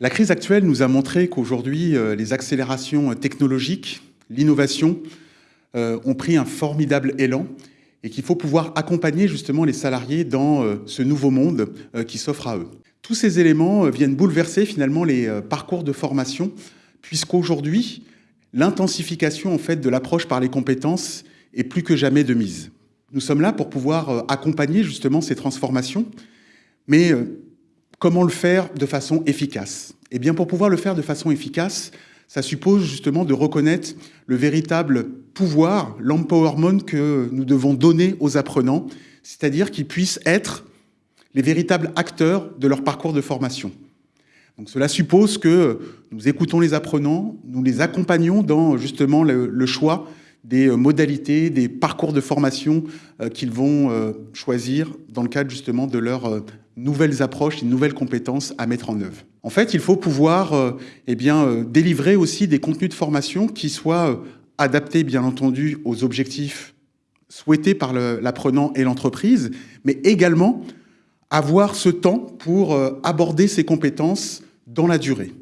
La crise actuelle nous a montré qu'aujourd'hui, euh, les accélérations technologiques, l'innovation, euh, ont pris un formidable élan et qu'il faut pouvoir accompagner justement les salariés dans euh, ce nouveau monde qui s'offre à eux. Tous ces éléments viennent bouleverser finalement les parcours de formation, puisqu'aujourd'hui, l'intensification en fait de l'approche par les compétences est plus que jamais de mise. Nous sommes là pour pouvoir accompagner justement ces transformations, mais Comment le faire de façon efficace Eh bien, pour pouvoir le faire de façon efficace, ça suppose justement de reconnaître le véritable pouvoir, l'empowerment que nous devons donner aux apprenants, c'est-à-dire qu'ils puissent être les véritables acteurs de leur parcours de formation. Donc cela suppose que nous écoutons les apprenants, nous les accompagnons dans justement le, choix des modalités, des parcours de formation euh, qu'ils vont euh, choisir dans le cadre justement de leur euh, nouvelles approches, une nouvelles compétences à mettre en œuvre. En fait, il faut pouvoir euh, eh bien, euh, délivrer aussi des contenus de formation qui soient euh, adaptés, bien entendu, aux objectifs souhaités par l'apprenant et l'entreprise, mais également avoir ce temps pour aborder ces compétences dans la durée.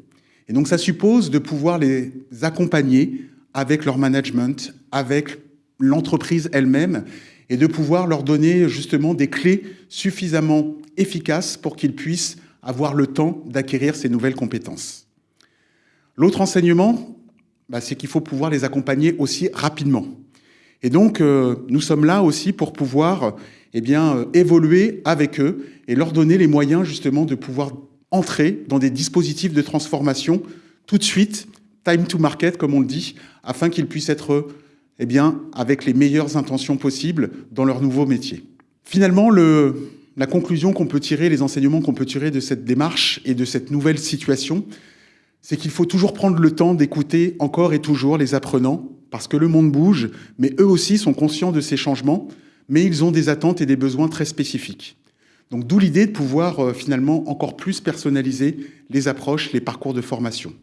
Et donc, ça suppose de pouvoir les accompagner avec leur management, avec l'entreprise elle-même, et de pouvoir leur donner justement des clés suffisamment efficace pour qu'ils puissent avoir le temps d'acquérir ces nouvelles compétences. L'autre enseignement, bah, c'est qu'il faut pouvoir les accompagner aussi rapidement. Et donc, euh, nous sommes là aussi pour pouvoir eh euh, évoluer avec eux et leur donner les moyens justement de pouvoir entrer dans des dispositifs de transformation tout de suite, time to market comme on le dit, afin qu'ils puissent être eh bien, avec les meilleures intentions possibles dans leur nouveau métier. Finalement, le, la conclusion qu'on peut tirer, les enseignements qu'on peut tirer de cette démarche et de cette nouvelle situation, c'est qu'il faut toujours prendre le temps d'écouter encore et toujours les apprenants, parce que le monde bouge, mais eux aussi sont conscients de ces changements, mais ils ont des attentes et des besoins très spécifiques. Donc d'où l'idée de pouvoir euh, finalement encore plus personnaliser les approches, les parcours de formation.